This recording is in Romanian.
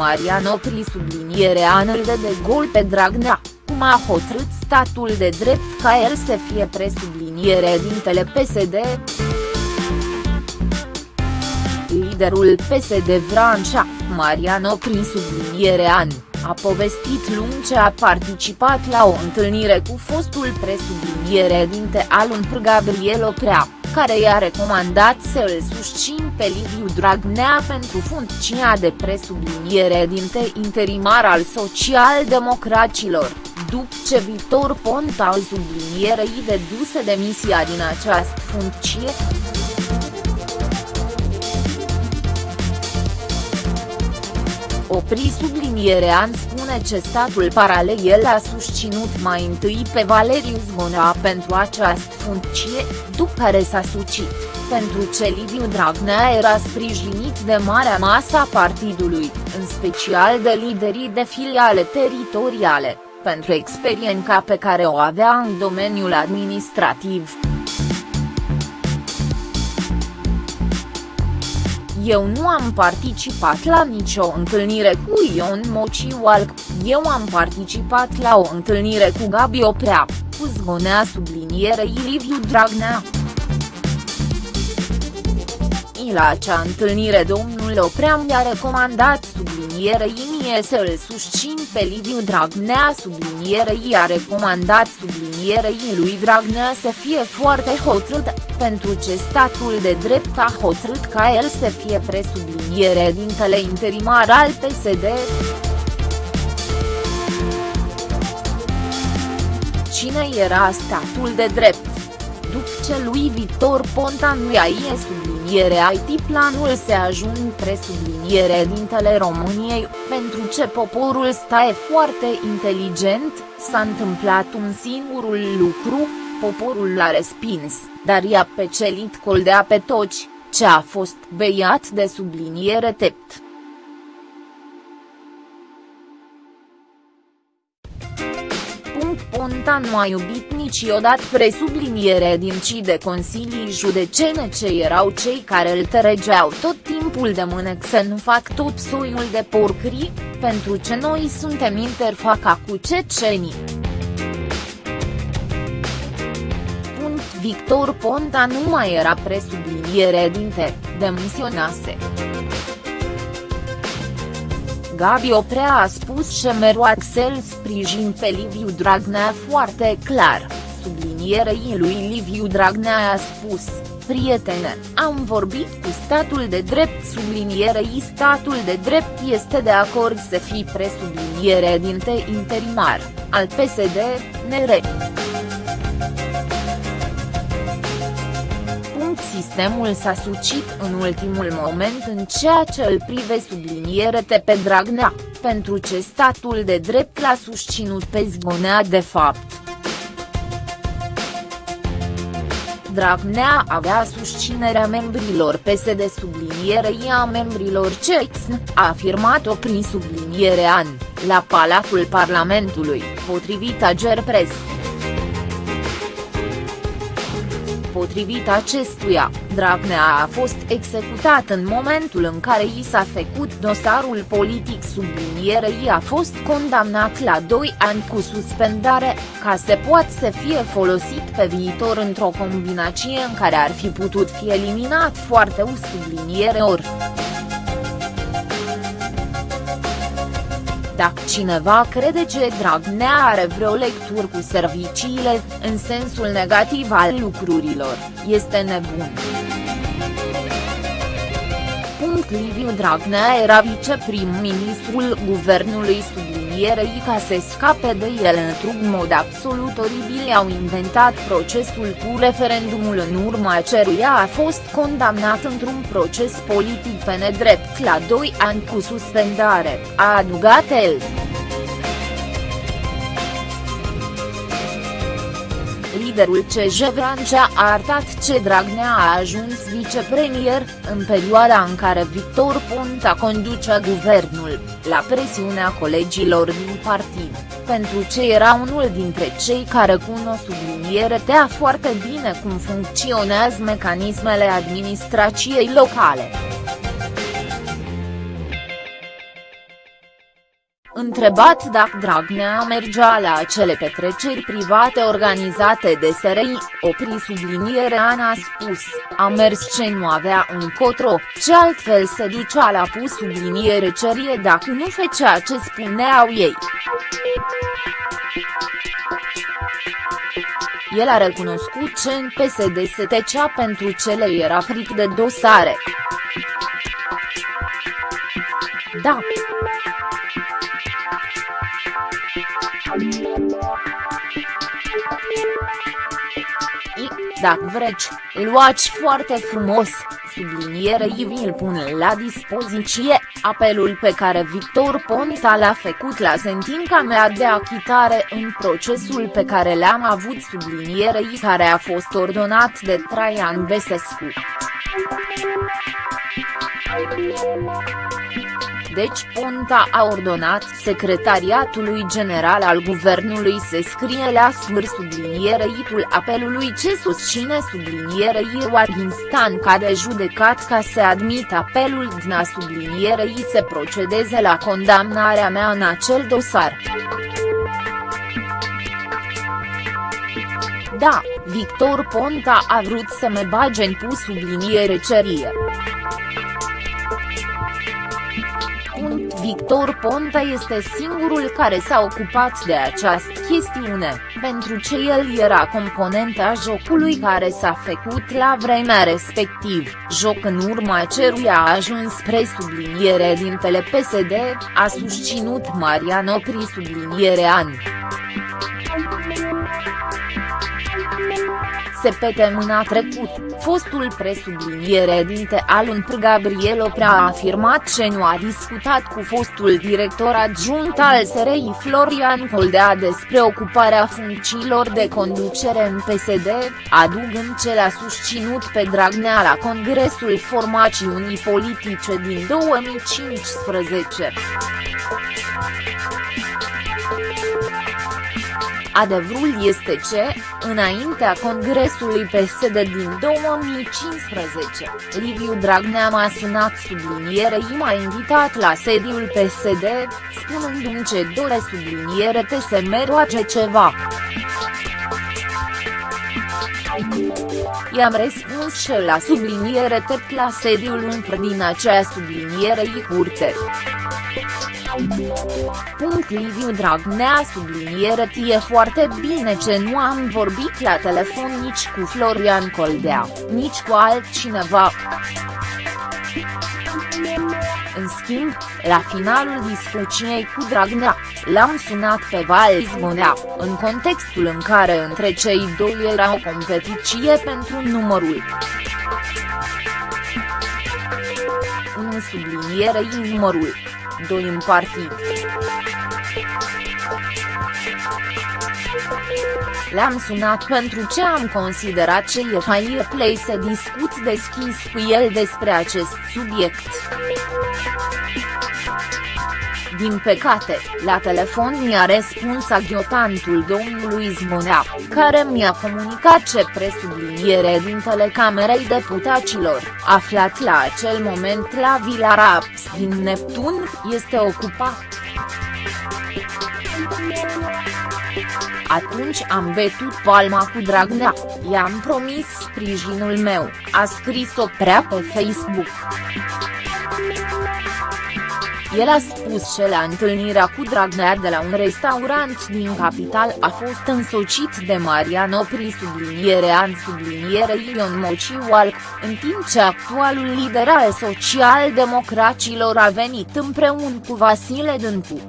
Marian Opri subliniere anul de de gol pe Dragnea, cum a hotărât statul de drept ca el să fie presubliniere dintele PSD. Liderul PSD Vrancea, Marian Opri subliniere an, a povestit lung ce a participat la o întâlnire cu fostul presubliniere dinte al un Gabriel Oprea care i-a recomandat să îl susțin pe Liviu Dragnea pentru funcția de presubliniere dinte interimar al socialdemocraților, după ce Victor Ponta al sublinierei deduse demisia din această funcție. Opri sublinierea spune ce statul paralel a susținut mai întâi pe Valeriu Zgonea pentru această funcție, după care s-a sucit, pentru ce Liviu Dragnea era sprijinit de marea masă a partidului, în special de liderii de filiale teritoriale, pentru experiența pe care o avea în domeniul administrativ. Eu nu am participat la nicio întâlnire cu Ion Mociualc, eu am participat la o întâlnire cu Gabi Oprea, cu zgonea sublinierei Liviu Dragnea. La acea întâlnire domnul Oprea mi-a recomandat sublinierei mie să îl susțin pe Liviu Dragnea. Sublinierei a recomandat sublinierei lui Dragnea să fie foarte hotărât, pentru ce statul de drept a hotărât ca el să fie presubliniere dintele interimar al PSD. Cine era statul de drept? După ce lui Victor Ponta nu i-a subliniere IT planul se ajung presubliniere dintele României, pentru ce poporul stae foarte inteligent, s-a întâmplat un singurul lucru, poporul l-a respins, dar i-a pecelit coldea pe toți, ce a fost beiat de subliniere tept. Ponta nu a iubit niciodată presubliniere din ci de consilii judecene ce erau cei care îl tăregeau tot timpul de mânec să nu fac tot soiul de porcrii, pentru ce noi suntem interfaca cu cecenii. Victor Ponta nu mai era presubliniere dinte, demisionase. Gabi Oprea a șemerul Șemeroaxel sprijin pe Liviu Dragnea foarte clar, sublinierei lui Liviu Dragnea a spus, prietene, am vorbit cu statul de drept sublinierei statul de drept este de acord să fii presubliniere dinte interimar, al PSD, NR. sistemul s-a sucit în ultimul moment în ceea ce îl prive subliniere pe Dragnea, pentru ce statul de drept l-a susținut pe Zgonea de fapt. Dragnea avea susținerea membrilor PSD sublinierei a membrilor CEXN, a afirmat-o prin subliniere an, la Palatul Parlamentului, potrivit Agerpres. Potrivit acestuia, Dragnea a fost executat în momentul în care i s-a făcut dosarul politic sublinierei a fost condamnat la 2 ani cu suspendare, ca să poată să fie folosit pe viitor într-o combinație în care ar fi putut fi eliminat foarte uș subliniere ori. Dacă cineva crede că Dragnea are vreo lectură cu serviciile, în sensul negativ al lucrurilor, este nebun. Liviu Dragnea era viceprim-ministrul guvernului sublinierei ca să scape de el într-un mod absolut oribil au inventat procesul cu referendumul în urma ceruia a fost condamnat într-un proces politic pe nedrept la 2 ani cu suspendare, a adugat el. Liderul CJ Vrancea a arătat ce Dragnea a ajuns vicepremier, în perioada în care Victor Ponta conducea guvernul, la presiunea colegilor din partid, pentru ce era unul dintre cei care cunosc subliniere tea foarte bine cum funcționează mecanismele administrației locale. Întrebat dacă Dragnea mergea la acele petreceri private organizate de SRI, opri sublinierea a spus, a mers ce nu avea un cotro, ce altfel se ducea la pus subliniere cerie dacă nu făcea ce spuneau ei. El a recunoscut ce în PSD se tecea pentru ce le era fric de dosare. Da. I, dacă vreți, îl luați foarte frumos, subliniere vi îl pun la dispoziție, apelul pe care Victor Ponta l-a făcut la sentința mea de achitare în procesul pe care l-am avut sublinierei care a fost ordonat de Traian Besescu. Deci Ponta a ordonat Secretariatului General al Guvernului să scrie la sfâr subliniereitul apelului ce susține sublinierei Warginstan ca de judecat ca să admit apelul dna sublinierei să procedeze la condamnarea mea în acel dosar. Da, Victor Ponta a vrut să mă bage în pus subliniere cerie. Victor Ponta este singurul care s-a ocupat de această chestiune, pentru ce el era componenta jocului care s-a făcut la vremea respectiv, joc în urma ceruia a ajuns spre subliniere dintele PSD, a susținut Mariano Pri subliniere an. Săptămâna trecut, fostul presubliniere dinte al UNPR Gabriel Oprea a afirmat că nu a discutat cu fostul director adjunct al SRI Florian Coldea despre ocuparea funcțiilor de conducere în PSD, adugând ce l-a susținut pe Dragnea la Congresul Formațiunii Politice din 2015. Adevărul este ce, înaintea congresului PSD din 2015, Liviu Dragnea m-a sunat sublinierei m-a invitat la sediul PSD, spunându-mi ce dore subliniere te se meroace ceva. I-am răspuns și la subliniere tot la sediul un din acea subliniere curte. Punct Liviu Dragnea subliniere tie foarte bine ce nu am vorbit la telefon nici cu Florian Coldea, nici cu altcineva. În schimb, la finalul discuției cu Dragnea, l-am sunat pe Val Zbonea, în contextul în care între cei doi era o competiție pentru numărul. În subliniere numărul 2 în partid. Le-am sunat pentru ce am considerat ce e fair play să discut deschis cu el despre acest subiect. Din păcate, la telefon mi-a răspuns aghiotantul domnului Zmonea, care mi-a comunicat ce presubliniere din telecamerei deputaților, aflat la acel moment la Vila Raps din Neptun, este ocupat. Atunci am betut palma cu Dragnea, i-am promis sprijinul meu, a scris-o prea pe Facebook. El a spus că la întâlnirea cu Dragnea de la un restaurant din capital a fost însocit de Marian Opri subliniere an subliniere Ion Mociual, în timp ce actualul lider al social-democracilor a venit împreună cu Vasile Dâncu.